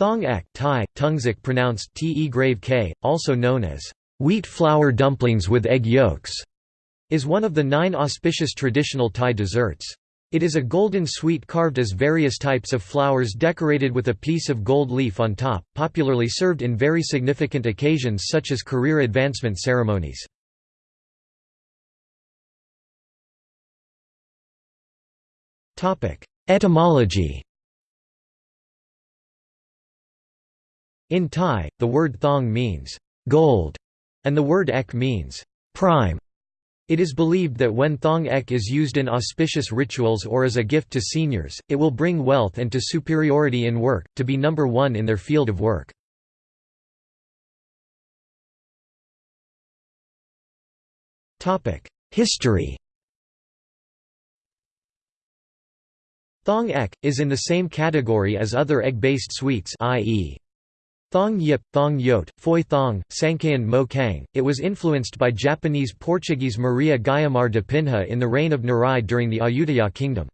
Thong ek Thai, tungsik pronounced te grave k, also known as wheat flour dumplings with egg yolks, is one of the nine auspicious traditional Thai desserts. It is a golden sweet carved as various types of flowers decorated with a piece of gold leaf on top, popularly served in very significant occasions such as career advancement ceremonies. Etymology In Thai, the word thong means gold, and the word ek means prime. It is believed that when thong ek is used in auspicious rituals or as a gift to seniors, it will bring wealth and to superiority in work, to be number one in their field of work. History Thong ek, is in the same category as other egg-based sweets i.e. Thong Yip, Thong Yot, Phoi Thong, Sangkayan Mo Kang. It was influenced by Japanese Portuguese Maria Guiomar de Pinha in the reign of Narai during the Ayutthaya kingdom.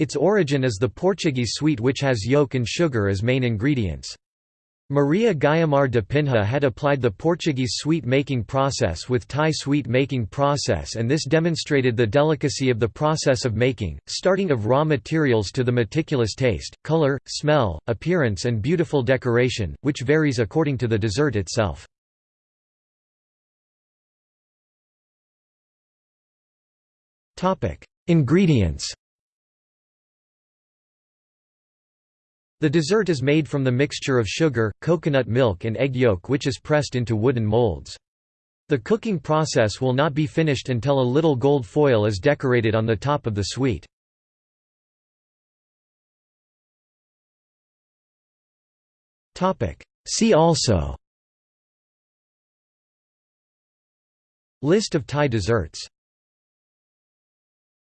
Its origin is the Portuguese sweet which has yolk and sugar as main ingredients. Maria Guiomar de Pinha had applied the Portuguese sweet-making process with Thai sweet-making process and this demonstrated the delicacy of the process of making, starting of raw materials to the meticulous taste, color, smell, appearance and beautiful decoration, which varies according to the dessert itself. Ingredients The dessert is made from the mixture of sugar, coconut milk and egg yolk which is pressed into wooden molds. The cooking process will not be finished until a little gold foil is decorated on the top of the sweet. See also List of Thai desserts